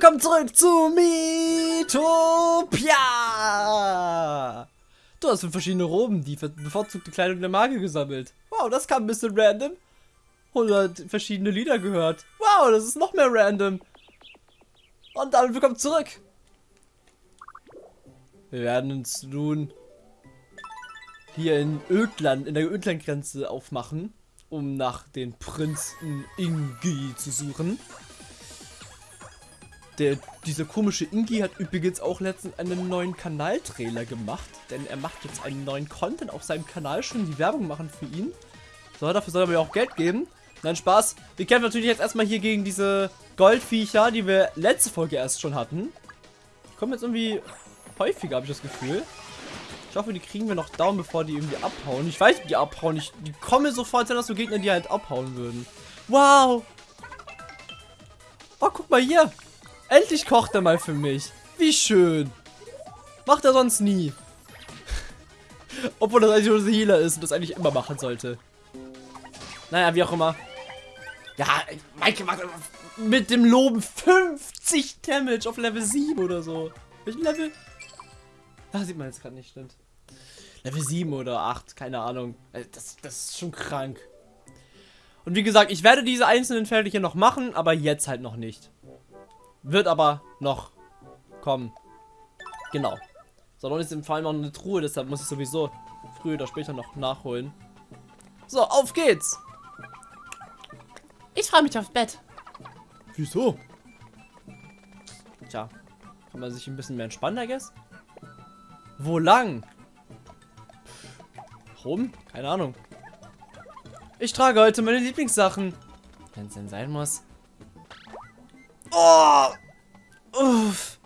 willkommen zurück zu Miitopia! Du hast fünf verschiedene Roben, die bevorzugte Kleidung der Marke gesammelt. Wow, das kam ein bisschen random. 100 verschiedene Lieder gehört. Wow, das ist noch mehr random. Und damit willkommen zurück. Wir werden uns nun hier in Ödland, in der Ödlandgrenze aufmachen, um nach den Prinzen Ingi zu suchen. Der, dieser komische Ingi hat übrigens auch letztens einen neuen Kanaltrailer gemacht, denn er macht jetzt einen neuen Content auf seinem Kanal, schon die Werbung machen für ihn. So, dafür soll er mir auch Geld geben. Nein, Spaß. Wir kämpfen natürlich jetzt erstmal hier gegen diese Goldviecher, die wir letzte Folge erst schon hatten. Die kommen jetzt irgendwie häufiger, habe ich das Gefühl. Ich hoffe, die kriegen wir noch down, bevor die irgendwie abhauen. Ich weiß, die abhauen. Ich, die kommen sofort, sind das so Gegner, die halt abhauen würden. Wow. Oh, guck mal hier. Endlich kocht er mal für mich. Wie schön. Macht er sonst nie. Obwohl das eigentlich ein Healer ist und das eigentlich immer machen sollte. Naja, wie auch immer. Ja, Maike macht mit dem Loben 50 Damage auf Level 7 oder so. Welchen Level? Da sieht man jetzt gerade nicht, stimmt. Level 7 oder 8, keine Ahnung. Äh, das, das ist schon krank. Und wie gesagt, ich werde diese einzelnen Felder hier noch machen, aber jetzt halt noch nicht. Wird aber noch kommen. Genau. So, dann ist im Fall noch eine Truhe, deshalb muss ich sowieso früher oder später noch nachholen. So, auf geht's! Ich freue mich aufs Bett. Wieso? Tja, kann man sich ein bisschen mehr entspannen, I guess? Wo lang? Warum? Keine Ahnung. Ich trage heute meine Lieblingssachen. Wenn es denn sein muss. Oh! Uff.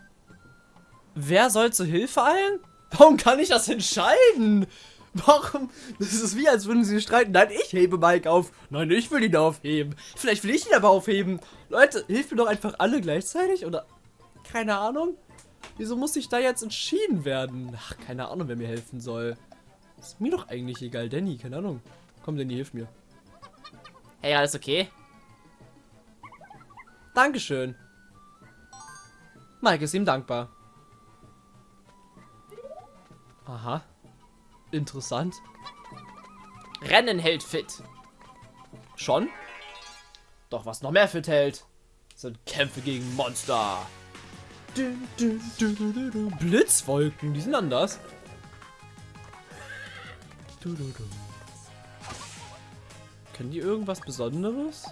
Wer soll zur Hilfe eilen? Warum kann ich das entscheiden? Warum? Das ist wie, als würden sie streiten. Nein, ich hebe Mike auf. Nein, ich will ihn aufheben. Vielleicht will ich ihn aber aufheben. Leute, hilft mir doch einfach alle gleichzeitig? Oder? Keine Ahnung. Wieso muss ich da jetzt entschieden werden? Ach, keine Ahnung, wer mir helfen soll. Ist mir doch eigentlich egal. Danny, keine Ahnung. Komm, Danny, hilf mir. Hey, alles okay? Dankeschön. Mike ist ihm dankbar. Aha. Interessant. Rennen hält fit. Schon? Doch was noch mehr fit hält, sind Kämpfe gegen Monster. Du, du, du, Blitzwolken, die sind anders. Können die irgendwas Besonderes?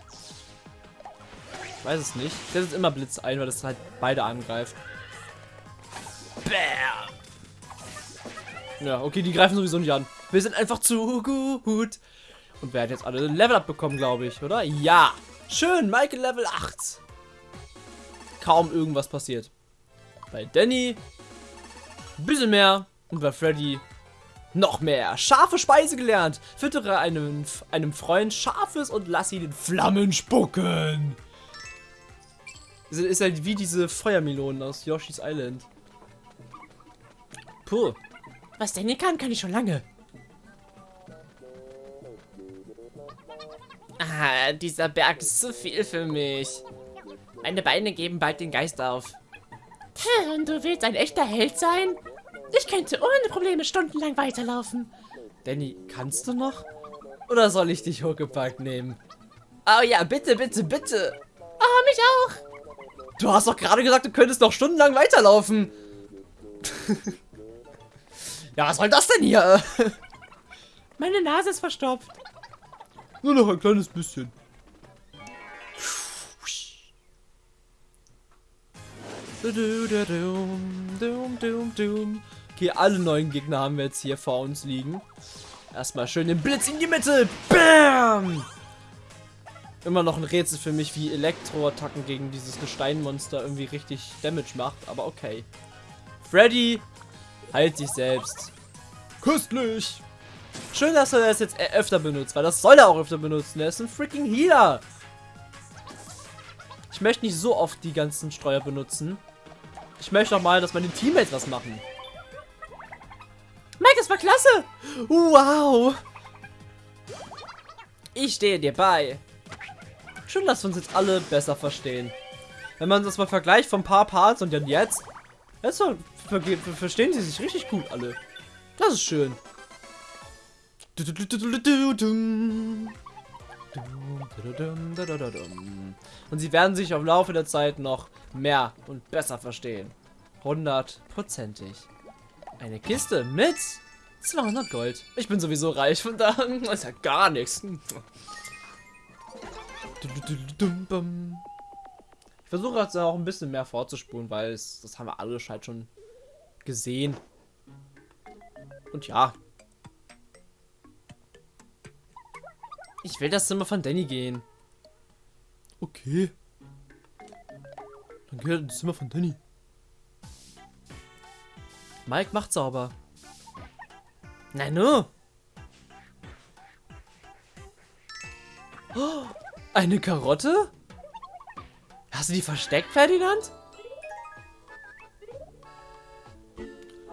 Weiß es nicht. Ich setze immer Blitz ein, weil das halt beide angreift. Bam! Ja, okay, die greifen sowieso nicht an. Wir sind einfach zu gut. Und hat jetzt alle Level up bekommen, glaube ich, oder? Ja. Schön, Michael Level 8. Kaum irgendwas passiert. Bei Danny ein bisschen mehr. Und bei Freddy noch mehr. Scharfe Speise gelernt. Füttere einem, einem Freund Scharfes und lass ihn in Flammen spucken. Ist halt wie diese Feuermelonen aus Yoshi's Island. Puh. Was Danny kann, kann ich schon lange. Ah, dieser Berg ist zu viel für mich. Meine Beine geben bald den Geist auf. Und du willst ein echter Held sein? Ich könnte ohne Probleme stundenlang weiterlaufen. Danny, kannst du noch? Oder soll ich dich Huckepack nehmen? Oh ja, bitte, bitte, bitte. Oh, mich auch. Du hast doch gerade gesagt, du könntest noch stundenlang weiterlaufen. Ja, was soll das denn hier? Meine Nase ist verstopft. Nur noch ein kleines bisschen. Okay, alle neuen Gegner haben wir jetzt hier vor uns liegen. Erstmal schön den Blitz in die Mitte. Bam! Immer noch ein Rätsel für mich, wie Elektroattacken gegen dieses Gesteinmonster irgendwie richtig Damage macht, aber okay. Freddy Halt dich selbst. Köstlich. Schön, dass er das jetzt öfter benutzt, weil das soll er auch öfter benutzen. Er ist ein freaking Healer. Ich möchte nicht so oft die ganzen Streuer benutzen. Ich möchte auch mal, dass meine Teammates was machen. Mike, das war klasse. Wow. Ich stehe dir bei. Schön, dass wir uns jetzt alle besser verstehen. Wenn man das mal vergleicht von ein paar Parts und dann jetzt, jetzt ver ver verstehen sie sich richtig gut alle. Das ist schön. Und sie werden sich im Laufe der Zeit noch mehr und besser verstehen. Hundertprozentig. Eine Kiste mit 200 Gold. Ich bin sowieso reich, von da ist ja gar nichts. Ich versuche jetzt auch ein bisschen mehr vorzuspulen, weil es, das haben wir alle halt schon gesehen. Und ja. Ich will das Zimmer von Danny gehen. Okay. Dann geht das Zimmer von Danny. Mike macht sauber. Nein, nur. Oh, eine Karotte? Hast du die versteckt, Ferdinand?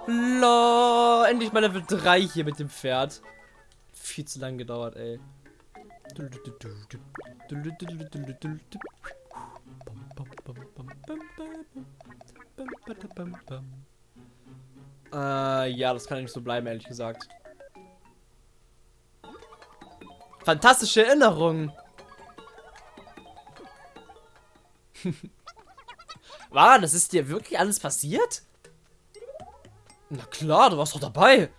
Lo, endlich mal Level 3 hier mit dem Pferd. Viel zu lang gedauert, ey. Äh, ja, das kann nicht so bleiben, ehrlich gesagt. Fantastische Erinnerungen. War, das ist dir wirklich alles passiert? Na klar, du warst doch dabei.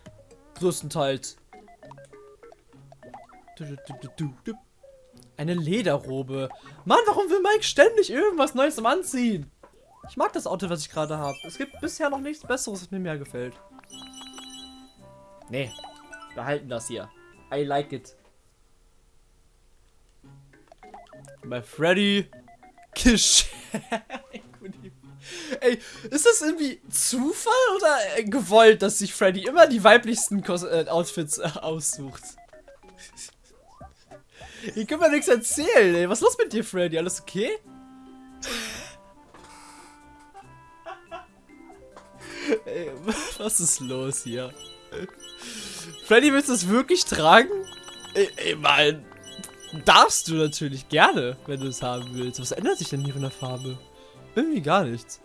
Größtenteils. Eine Lederrobe. Mann, warum will Mike ständig irgendwas Neues zum Anziehen? Ich mag das Auto, was ich gerade habe. Es gibt bisher noch nichts Besseres, was mir mehr gefällt. Nee, behalten das hier. I like it. Bei Freddy. Geschenk. Ey, ist das irgendwie Zufall oder äh, gewollt, dass sich Freddy immer die weiblichsten Kos äh, Outfits äh, aussucht? Ich kann mir nichts erzählen, ey. Was ist los mit dir, Freddy? Alles okay? ey, was ist los hier? Freddy, willst du es wirklich tragen? Ey, ey, mein. Darfst du natürlich gerne, wenn du es haben willst. Was ändert sich denn hier von der Farbe? Irgendwie gar nichts.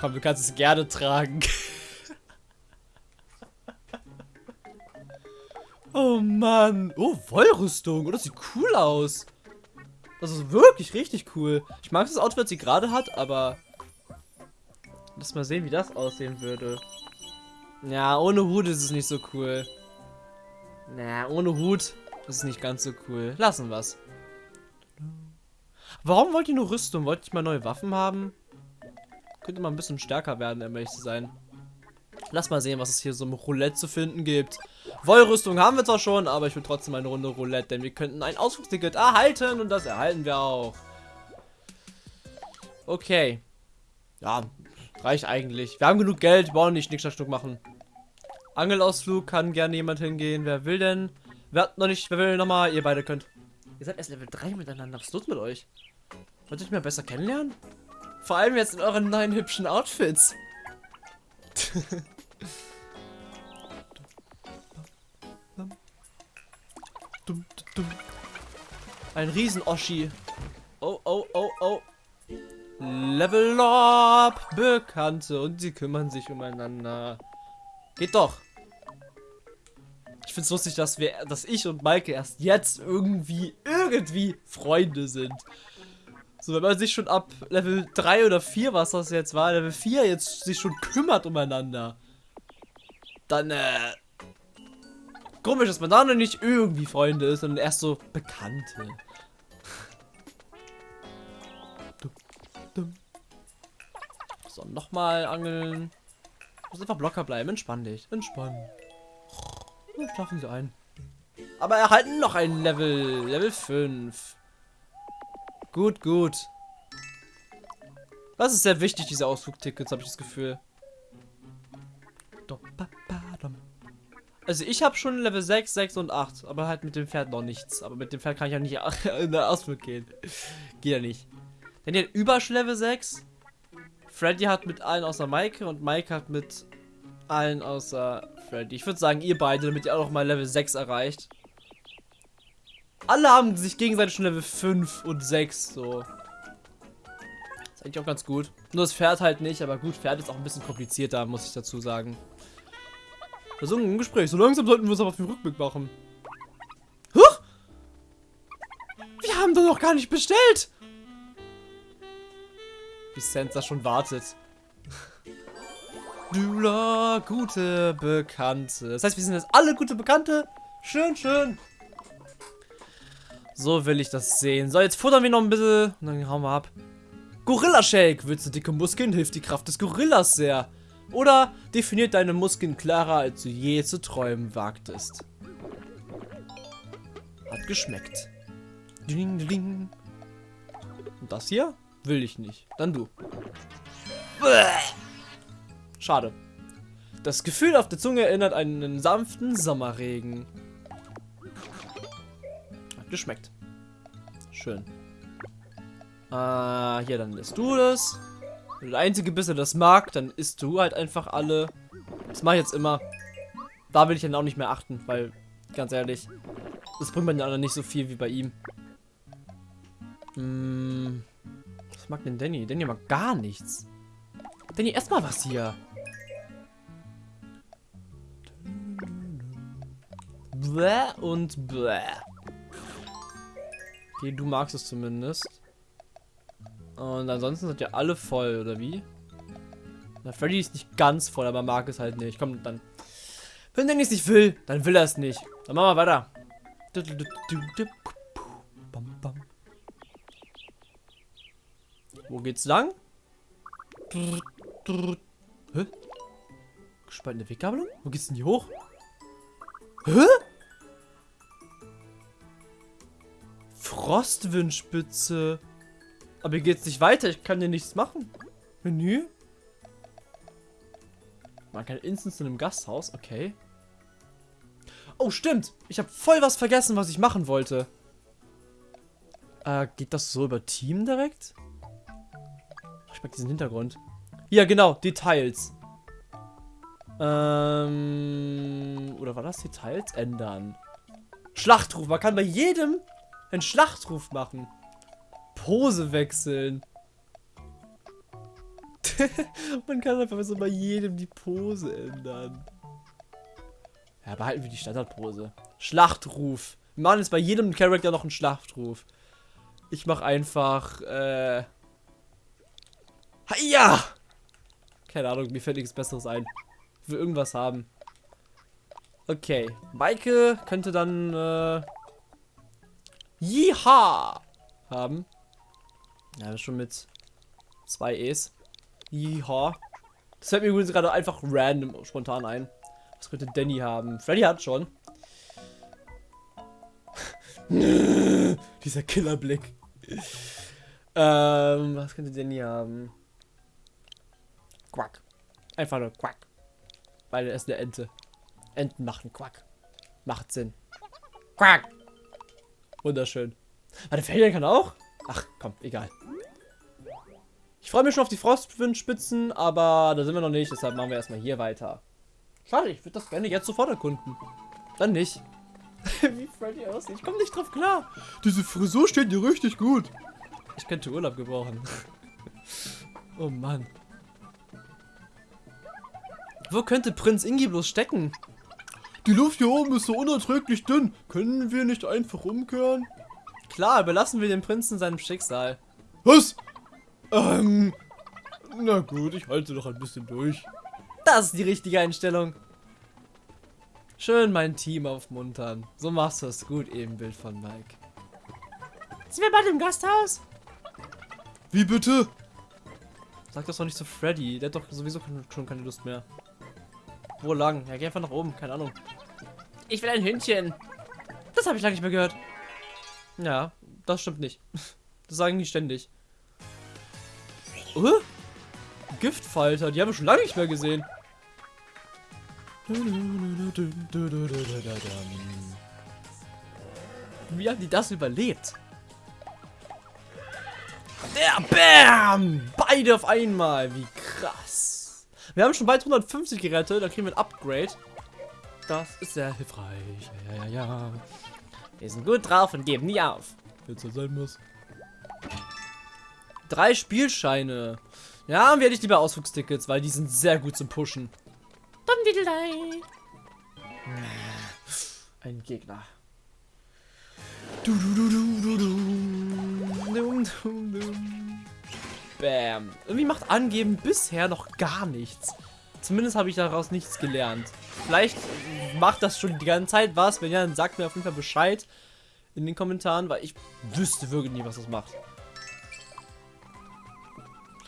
Komm, du kannst es gerne tragen. oh Mann. Oh, Wollrüstung. Oh, das sieht cool aus. Das ist wirklich richtig cool. Ich mag das Outfit, das sie gerade hat, aber... Lass mal sehen, wie das aussehen würde. Ja, ohne Hut ist es nicht so cool. Na, ohne Hut ist es nicht ganz so cool. Lassen wir's. Warum wollt ihr nur Rüstung? Wollt ihr mal neue Waffen haben? Könnte mal ein bisschen stärker werden, um ehrlich zu sein. Lass mal sehen, was es hier so im Roulette zu finden gibt. Wollrüstung haben wir zwar schon, aber ich will trotzdem eine Runde Roulette, denn wir könnten ein Ausflugsticket erhalten und das erhalten wir auch. Okay. Ja, reicht eigentlich. Wir haben genug Geld, wir wollen nicht Stück machen. Angelausflug kann gerne jemand hingehen. Wer will denn? Wer hat noch nicht, wer will nochmal? Ihr beide könnt. Ihr seid erst Level 3 miteinander. Was ist los mit euch? Wollt ihr mich mal besser kennenlernen? Vor allem jetzt in euren neuen hübschen Outfits. Ein Riesen-Oschi. Oh, oh, oh, oh. Level up, Bekannte. Und sie kümmern sich umeinander. Geht doch. Ich find's lustig, dass wir, dass ich und Maike erst jetzt irgendwie, irgendwie Freunde sind. So, wenn man sich schon ab Level 3 oder 4, was das jetzt war, Level 4 jetzt sich schon kümmert umeinander. Dann, äh... Komisch, dass man da noch nicht irgendwie Freunde ist, sondern erst so Bekannte. So, nochmal angeln. Muss einfach locker bleiben. Entspann dich. Entspann. Ja, schlafen sie ein. Aber erhalten noch ein Level. Level 5. Gut, gut. Das ist sehr wichtig, diese Ausflugtickets, habe ich das Gefühl. Also ich habe schon Level 6, 6 und 8, aber halt mit dem Pferd noch nichts. Aber mit dem Pferd kann ich ja nicht in den Ausflug gehen. Geht ja nicht. Denn die hat Übersch Level 6. Freddy hat mit allen außer Maike und Maike hat mit allen außer Freddy. Ich würde sagen, ihr beide, damit ihr auch noch mal Level 6 erreicht. Alle haben sich gegenseitig schon Level 5 und 6, so. Ist eigentlich auch ganz gut. Nur das Pferd halt nicht, aber gut, Pferd ist auch ein bisschen komplizierter, muss ich dazu sagen. Versuchen ein Gespräch. So langsam sollten wir es aber auf den Rückblick machen. Huch! Wir haben doch noch gar nicht bestellt! Wie Sansa schon wartet. Dula, gute Bekannte. Das heißt, wir sind jetzt alle gute Bekannte. Schön, schön. So will ich das sehen. So, jetzt futtern wir noch ein bisschen und dann hauen wir ab. Gorilla Shake. Willst du dicke Muskeln? Hilft die Kraft des Gorillas sehr. Oder definiert deine Muskeln klarer, als du je zu träumen wagtest. Hat geschmeckt. Ding, ding. Und das hier? Will ich nicht. Dann du. Schade. Das Gefühl auf der Zunge erinnert an einen sanften Sommerregen. Hat geschmeckt. Schön. Äh, hier, dann isst du das. Wenn du der Einzige bist, der das mag, dann isst du halt einfach alle. Das mache ich jetzt immer. Da will ich dann auch nicht mehr achten, weil, ganz ehrlich, das bringt bei den anderen nicht so viel wie bei ihm. Hm, was mag denn Danny? Danny mag gar nichts. Danny, erstmal was hier. Bläh und bläh. Okay, du magst es zumindest. Und ansonsten sind ja alle voll, oder wie? Na, Freddy ist nicht ganz voll, aber mag es halt nicht. Komm, dann. Wenn Danny es nicht will, dann will er es nicht. Dann machen wir weiter. Wo geht's lang? Hä? Gespaltene Weggabelung? Wo geht's denn hier hoch? Hä? Frostwindspitze. Aber hier geht's nicht weiter. Ich kann hier nichts machen. Menü? Man kann Instance in einem Gasthaus. Okay. Oh, stimmt. Ich habe voll was vergessen, was ich machen wollte. Äh, geht das so über Team direkt? Ich mag diesen Hintergrund. Ja, genau. Details. Ähm, oder war das Details? Ändern. Schlachtruf. Man kann bei jedem einen Schlachtruf machen. Pose wechseln. Man kann einfach so bei jedem die Pose ändern. Ja, behalten wir die Standardpose. Schlachtruf. Wir machen jetzt bei jedem Charakter noch einen Schlachtruf. Ich mach einfach, äh... Ja! Keine Ahnung, mir fällt nichts Besseres ein. Ich will irgendwas haben. Okay. Maike könnte dann, äh... Jiha! Haben. Ja, das ist schon mit zwei E's. Jiha. Das fällt mir übrigens gerade einfach random spontan ein. Was könnte Danny haben? Freddy hat schon. Dieser Killerblick. ähm, was könnte Danny haben? Quack. Einfach nur Quack. Weil er ist eine Ente. Enten machen Quack. Macht Sinn. Quack. Wunderschön. Warte, Ferien kann auch? Ach, komm, egal. Ich freue mich schon auf die Frostwindspitzen, aber da sind wir noch nicht, deshalb machen wir erstmal hier weiter. Schade, ich würde das gerne jetzt sofort erkunden. Dann nicht. Wie Freddy aussieht. Ich komme nicht drauf klar. Diese Frisur steht dir richtig gut. Ich könnte Urlaub gebrauchen. oh Mann. Wo könnte Prinz Ingi bloß stecken? Die Luft hier oben ist so unerträglich dünn. Können wir nicht einfach umkehren? Klar, überlassen wir den Prinzen seinem Schicksal. Was? Ähm, na gut, ich halte noch ein bisschen durch. Das ist die richtige Einstellung. Schön mein Team aufmuntern. So machst du es gut, Ebenbild von Mike. Sind wir bald im Gasthaus? Wie bitte? Sag das doch nicht zu Freddy. Der hat doch sowieso schon keine Lust mehr. Wo lang? Ja, geh einfach nach oben. Keine Ahnung. Ich will ein Hündchen. Das habe ich lange nicht mehr gehört. Ja, das stimmt nicht. Das sagen die ständig. Uh, Giftfalter, die haben wir schon lange nicht mehr gesehen. Wie haben die das überlebt? Der Bam! Beide auf einmal. Wie krass. Wir haben schon bald 150 gerettet. Dann kriegen wir ein Upgrade. Das ist sehr hilfreich. Ja, ja, ja. Wir sind gut drauf und geben nie auf. Wenn es so sein muss. Drei Spielscheine. Ja, dann werde ich lieber Ausflugstickets, weil die sind sehr gut zum Pushen. Diddlei. Ein Gegner. Du, du, du, du, du, du. Dum, dum, dum. Bam. Irgendwie macht Angeben bisher noch gar nichts. Zumindest habe ich daraus nichts gelernt. Vielleicht macht das schon die ganze Zeit was. Wenn ja, dann sagt mir auf jeden Fall Bescheid in den Kommentaren, weil ich wüsste wirklich nie, was das macht.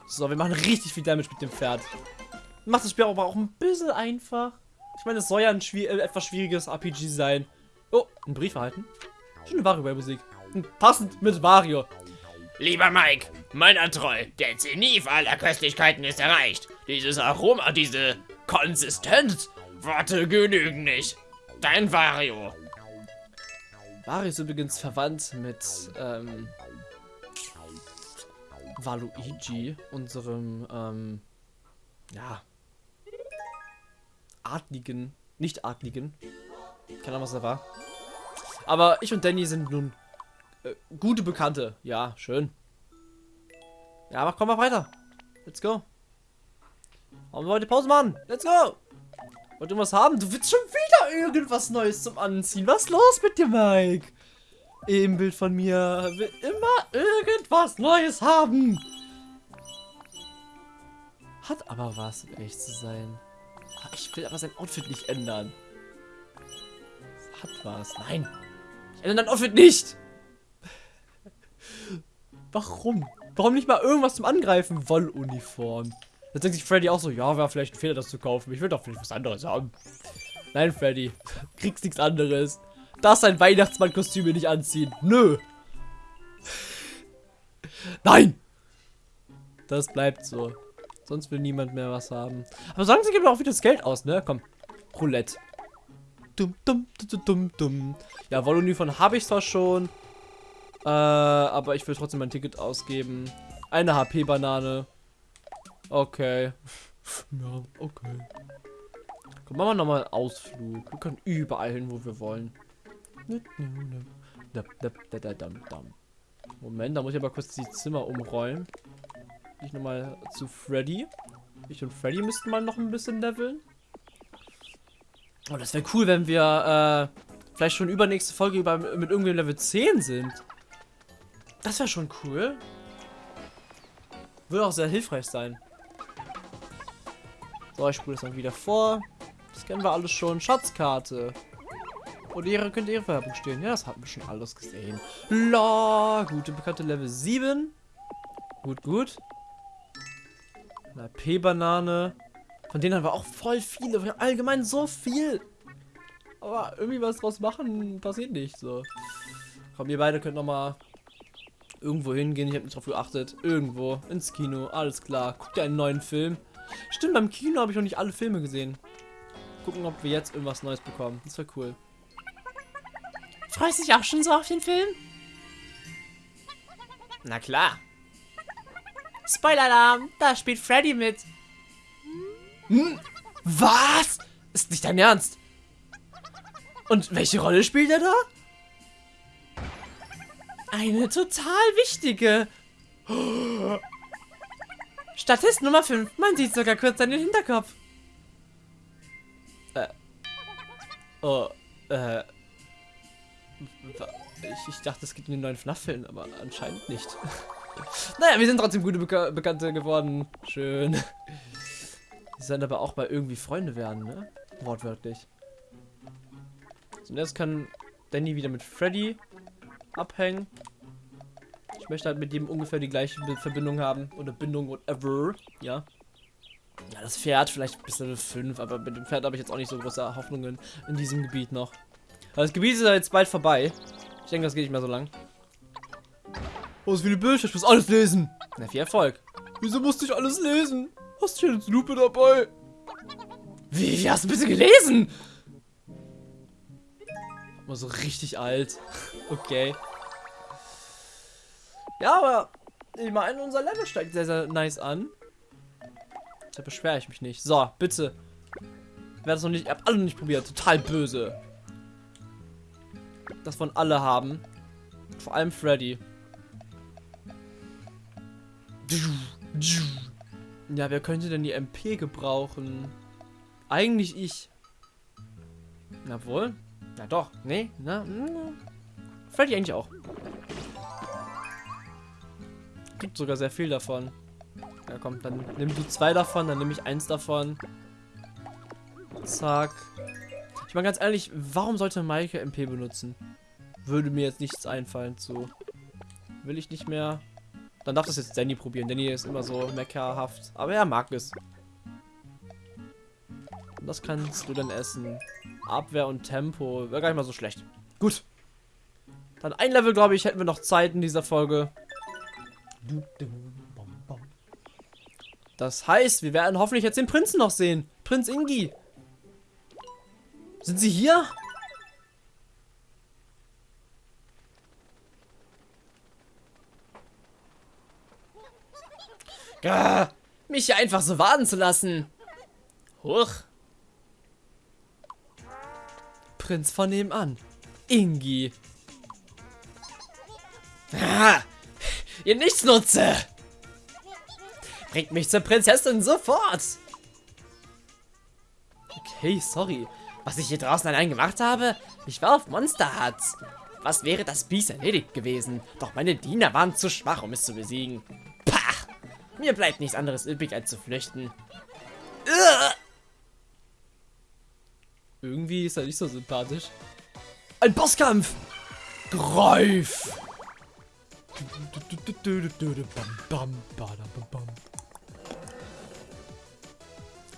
So, wir machen richtig viel Damage mit dem Pferd. Macht das Spiel aber auch ein bisschen einfach. Ich meine, es soll ja ein schwier äh, etwas schwieriges RPG sein. Oh, ein Brief erhalten. Schöne Wario-Musik. Passend mit Wario. Lieber Mike, meiner treu, der Zenit aller Köstlichkeiten ist erreicht. Dieses Aroma, diese Konsistenz, Worte genügen nicht. Dein Wario. Wario ist übrigens verwandt mit ähm, Waluigi, unserem ähm, ja adligen, nicht adligen. Keine Ahnung, was er war. Aber ich und Danny sind nun äh, gute Bekannte. Ja, schön. Ja, aber komm mal weiter. Let's go. Wollen wir heute Pause machen? Let's go. Wollt ihr was haben? Du willst schon wieder irgendwas Neues zum Anziehen. Was ist los mit dir, Mike? Im Bild von mir will immer irgendwas Neues haben. Hat aber was, um ehrlich zu sein. Ah, Ich will aber sein Outfit nicht ändern. Hat was. Nein. Ich ändere dein Outfit nicht. Warum? Warum nicht mal irgendwas zum Angreifen? Wolluniform. Da denkt sich Freddy auch so, ja, wäre vielleicht ein Fehler, das zu kaufen. Ich will doch vielleicht was anderes haben. Nein, Freddy. Kriegst nichts anderes. Das ein Weihnachtsmann-Kostüm nicht anziehen. Nö. Nein. Das bleibt so. Sonst will niemand mehr was haben. Aber sagen sie geben auch wieder das Geld aus, ne? Komm. Roulette. Dum, dum, dum, dum, dum. Ja, Wolluniform habe ich zwar schon. Äh, aber ich will trotzdem mein Ticket ausgeben. Eine HP-Banane. Okay. ja, okay. Komm, machen wir nochmal einen Ausflug. Wir können überall hin, wo wir wollen. Moment, da muss ich aber kurz die Zimmer umräumen. Ich nochmal zu Freddy. Ich und Freddy müssten mal noch ein bisschen leveln. Oh, das wäre cool, wenn wir äh, vielleicht schon übernächste Folge über, mit irgendwie Level 10 sind. Das wäre schon cool. Würde auch sehr hilfreich sein. So, ich spule das dann wieder vor. Das kennen wir alles schon. Schatzkarte. Und ihre könnte ihre Werbung stehen. Ja, das hatten wir schon alles gesehen. La, gute bekannte Level 7. Gut, gut. Eine P-Banane. Von denen haben wir auch voll viele. Allgemein so viel. Aber irgendwie was draus machen, passiert nicht so. Komm, ihr beide könnt noch mal irgendwo hingehen. Ich habe nicht drauf geachtet. Irgendwo ins Kino. Alles klar. Guckt ihr einen neuen Film? Stimmt, beim Kino habe ich noch nicht alle Filme gesehen. Gucken, ob wir jetzt irgendwas Neues bekommen. Das wäre cool. Freust dich auch schon so auf den Film? Na klar. Spoiler-Alarm, da spielt Freddy mit. Hm? Was? Ist nicht dein Ernst? Und welche Rolle spielt er da? Eine total wichtige. Statist Nummer 5. Man sieht sogar kurz seinen Hinterkopf. Äh. Oh, äh. Ich, ich dachte, es gibt einen neuen FNAF-Film, aber anscheinend nicht. naja, wir sind trotzdem gute Beka Bekannte geworden. Schön. Die sollen aber auch mal irgendwie Freunde werden, ne? Wortwörtlich. Jetzt kann Danny wieder mit Freddy abhängen. Ich möchte halt mit dem ungefähr die gleiche Verbindung haben. Oder Bindung, whatever. Ja. Ja, das Pferd vielleicht bis Level 5, aber mit dem Pferd habe ich jetzt auch nicht so große Hoffnungen in diesem Gebiet noch. Das Gebiet ist ja jetzt bald vorbei. Ich denke, das geht nicht mehr so lang. Oh, so viele Bücher, ich muss alles lesen. Na, viel Erfolg. Wieso musste ich alles lesen? Hast du eine Lupe dabei? Wie, wie hast du bitte gelesen? Mal so richtig alt. Okay. Ja, aber ich meine, unser Level steigt sehr, sehr nice an. Da beschwere ich mich nicht. So, bitte. Wer das noch nicht, ihr habt alle nicht probiert. Total böse. Das wollen alle haben. Vor allem Freddy. Ja, wer könnte denn die MP gebrauchen? Eigentlich ich. Na wohl. Na doch. Nee. Na. na. Freddy eigentlich auch. Gibt sogar sehr viel davon. Ja komm, dann nimm du zwei davon, dann nehme ich eins davon. Zack. Ich meine ganz ehrlich, warum sollte Maike MP benutzen? Würde mir jetzt nichts einfallen zu. Will ich nicht mehr. Dann darf das jetzt Danny probieren. Danny ist immer so meckerhaft. Aber er mag es. Und das kannst du dann essen. Abwehr und Tempo. Wäre gar nicht mal so schlecht. Gut. Dann ein Level, glaube ich, hätten wir noch Zeit in dieser Folge. Das heißt, wir werden hoffentlich jetzt den Prinzen noch sehen. Prinz Ingi. Sind sie hier? Gah, mich hier einfach so warten zu lassen. Huch. Prinz von nebenan. Ingi. Ah, ihr Nichtsnutze. Bringt mich zur Prinzessin sofort. Okay, sorry. Was ich hier draußen allein gemacht habe? Ich war auf Monster Huts. Was wäre das Biest erledigt gewesen? Doch meine Diener waren zu schwach, um es zu besiegen. Pah! Mir bleibt nichts anderes übrig, als zu flüchten. Ugh! Irgendwie ist er nicht so sympathisch. Ein Bosskampf! Greif!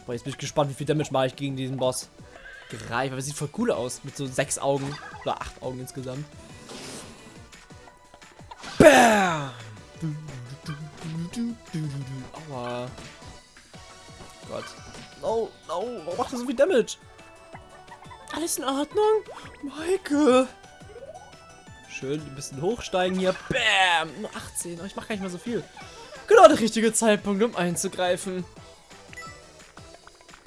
Boah, jetzt bin ich gespannt, wie viel Damage mache ich gegen diesen Boss. Greif, aber sieht voll cool aus. Mit so sechs Augen. Oder acht Augen insgesamt. Bam! Aua. Gott. No, no, warum macht er so viel Damage? Alles in Ordnung? Maike! Schön, ein bisschen hochsteigen hier. Bam! Nur 18. Aber ich mache gar nicht mal so viel. Genau der richtige Zeitpunkt, um einzugreifen.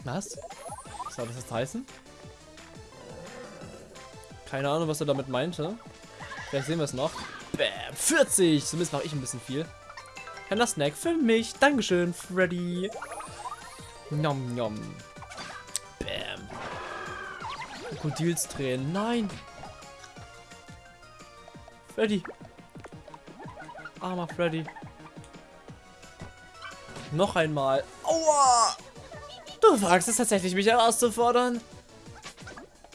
Was? Was soll das jetzt heißen? Keine Ahnung, was er damit meinte. Vielleicht sehen wir es noch. Bam! 40! Zumindest mache ich ein bisschen viel. Kleiner Snack für mich. Dankeschön, Freddy. Nom nom. Bam. Krokodilstränen. Nein. Freddy. Armer Freddy. Noch einmal. Aua! Du wagst es tatsächlich, mich herauszufordern.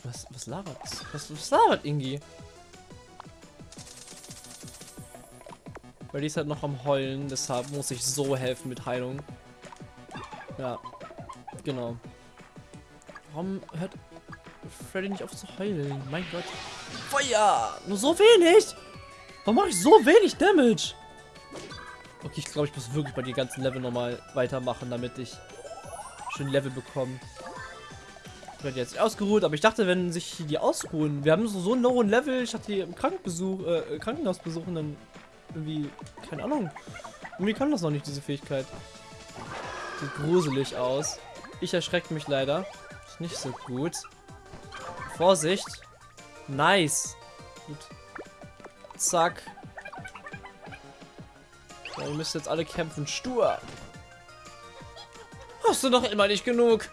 Was, was labert? Was, was labert Ingi? Freddy ist halt noch am Heulen, deshalb muss ich so helfen mit Heilung. Ja, genau. Warum hört Freddy nicht auf zu heulen? Mein Gott. Feuer! Nur so wenig! Warum mache ich so wenig Damage? Okay, ich glaube, ich muss wirklich bei den ganzen Level nochmal weitermachen, damit ich schön Level bekomme. Freddy hat sich ausgeruht, aber ich dachte, wenn sich die ausruhen, wir haben so, so einen hohen Level, ich hatte die im Krankenbesuch, äh, Krankenhaus besuchen, dann irgendwie, keine Ahnung. Irgendwie kann das noch nicht, diese Fähigkeit. Sieht gruselig aus. Ich erschrecke mich leider. Ist nicht so gut. Vorsicht. Nice. Gut. Zack. Ja, ihr müsst jetzt alle kämpfen. Stur. Hast du noch immer nicht genug?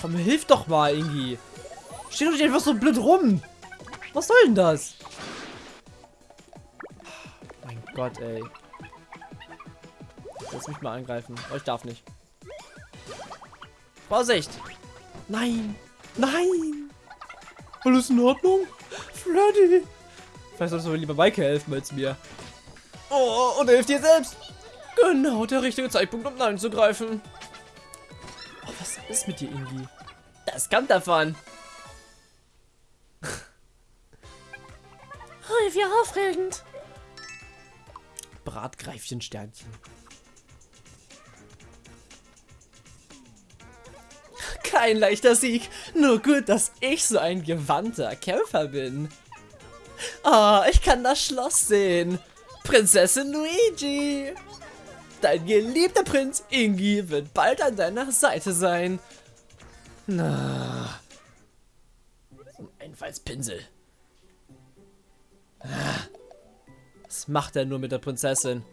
Komm, hilf doch mal, Ingi. Steht doch nicht einfach so blöd rum. Was soll denn das? Mein Gott, ey. Lass mich mal angreifen. Oh, ich darf nicht. Vorsicht! Nein! Nein! Alles in Ordnung? Freddy! Vielleicht solltest du lieber Maike helfen als mir. Oh, und er hilft dir selbst! Genau, der richtige Zeitpunkt, um Nein zu greifen. Oh, was ist mit dir, Ingi? Das kommt davon. Oh, wie aufregend. Bratgreifchen-Sternchen. Kein leichter Sieg. Nur gut, dass ich so ein gewandter Kämpfer bin. Oh, ich kann das Schloss sehen. Prinzessin Luigi. Dein geliebter Prinz Ingi wird bald an deiner Seite sein. Na. Einfallspinsel. Was macht er nur mit der Prinzessin?